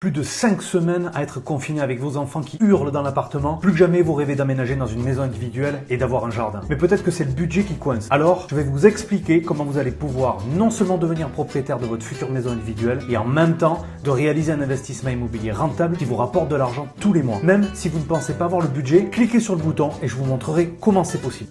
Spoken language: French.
Plus de 5 semaines à être confiné avec vos enfants qui hurlent dans l'appartement. Plus que jamais vous rêvez d'aménager dans une maison individuelle et d'avoir un jardin. Mais peut-être que c'est le budget qui coince. Alors, je vais vous expliquer comment vous allez pouvoir non seulement devenir propriétaire de votre future maison individuelle et en même temps de réaliser un investissement immobilier rentable qui vous rapporte de l'argent tous les mois. Même si vous ne pensez pas avoir le budget, cliquez sur le bouton et je vous montrerai comment c'est possible.